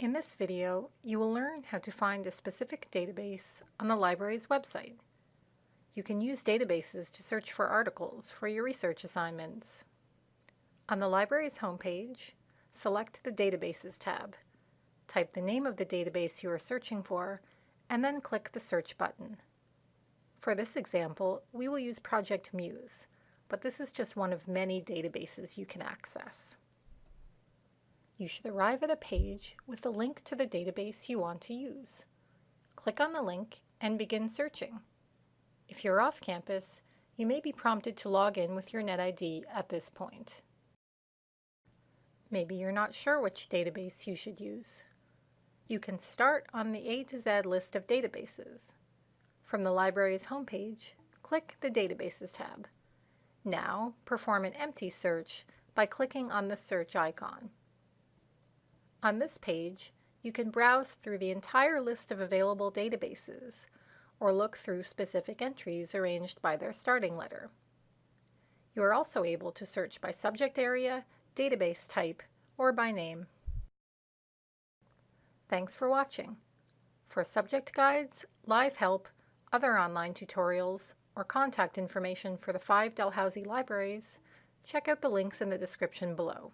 In this video, you will learn how to find a specific database on the library's website. You can use databases to search for articles for your research assignments. On the library's homepage, select the Databases tab. Type the name of the database you are searching for, and then click the Search button. For this example, we will use Project Muse, but this is just one of many databases you can access. You should arrive at a page with a link to the database you want to use. Click on the link and begin searching. If you're off campus, you may be prompted to log in with your NetID at this point. Maybe you're not sure which database you should use. You can start on the A to Z list of databases. From the library's homepage, click the Databases tab. Now, perform an empty search by clicking on the search icon. On this page, you can browse through the entire list of available databases or look through specific entries arranged by their starting letter. You are also able to search by subject area, database type, or by name. Thanks for watching. For subject guides, live help, other online tutorials, or contact information for the five Dalhousie libraries, check out the links in the description below.